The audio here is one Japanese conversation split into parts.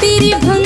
तेरी भंग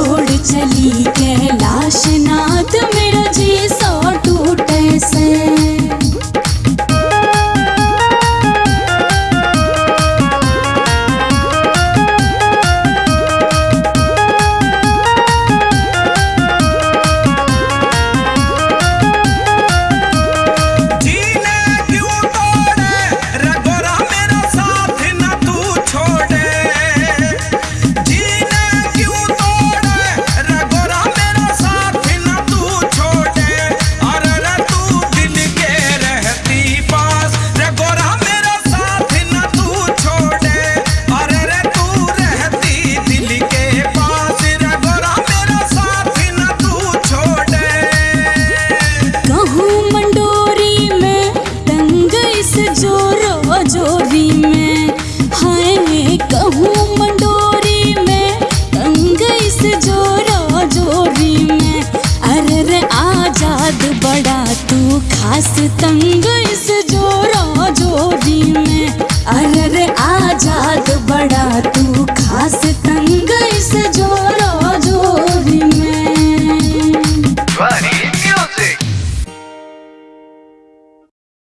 ভুল प्रस्तुतं गुण